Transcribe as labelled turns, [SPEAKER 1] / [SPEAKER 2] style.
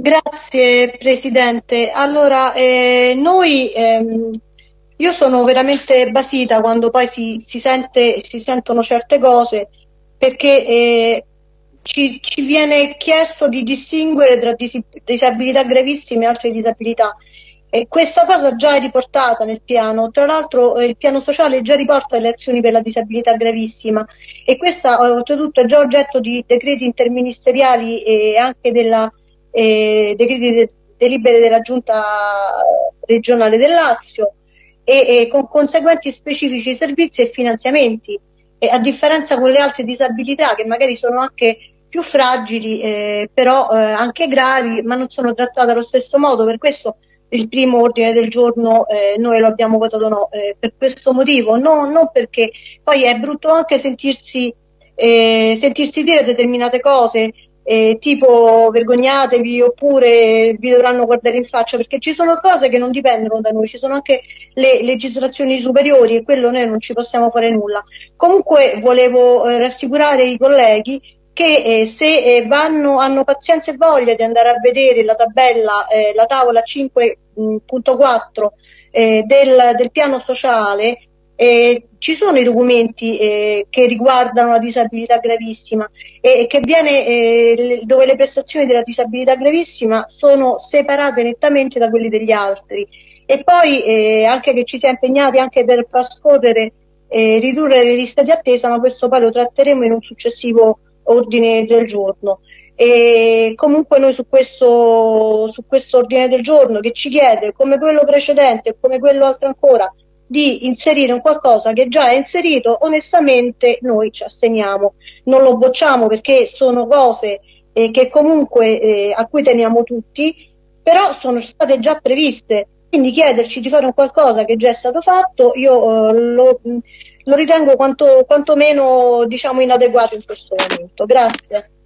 [SPEAKER 1] Grazie Presidente. Allora, eh, noi, ehm, io sono veramente basita quando poi si, si, sente, si sentono certe cose perché eh, ci, ci, viene chiesto di distinguere tra dis disabilità gravissime e altre disabilità. E questa cosa già è riportata nel piano, tra l'altro eh, il piano sociale già riporta le azioni per la disabilità gravissima e questa oltretutto è già oggetto di decreti interministeriali e anche della eh, decreti de delibere della giunta regionale del Lazio e, e, con conseguenti specifici servizi e finanziamenti. E a differenza con le altre disabilità che magari sono anche più fragili eh, però eh, anche gravi ma non sono trattate allo stesso modo. Per questo il primo ordine del giorno eh, noi lo abbiamo votato no eh, per questo motivo. No, non perché poi è brutto anche sentirsi, eh, sentirsi dire determinate cose eh, tipo vergognatevi oppure vi dovranno guardare in faccia perché ci sono cose che non dipendono da noi, ci sono anche le legislazioni superiori e quello noi non ci possiamo fare nulla. Comunque volevo eh, rassicurare i colleghi che eh, se eh, vanno, hanno pazienza e voglia di andare a vedere la tabella, eh, la tavola 5.4 eh, del, del piano sociale, eh, ci sono i documenti eh, che riguardano la disabilità gravissima e che viene, eh, dove le prestazioni della disabilità gravissima sono separate nettamente da quelli degli altri. E poi eh, anche che ci si è impegnati anche per far scorrere e eh, ridurre le liste di attesa ma questo poi lo tratteremo in un successivo ordine del giorno. E comunque noi su questo, su questo ordine del giorno che ci chiede come quello precedente come quello altro ancora di inserire un qualcosa che già è inserito, onestamente noi ci assegniamo, non lo bocciamo perché sono cose eh, che comunque eh, a cui teniamo tutti, però sono state già previste, quindi chiederci di fare un qualcosa che già è stato fatto, io eh, lo, lo, ritengo quanto, quantomeno diciamo inadeguato in questo momento. Grazie.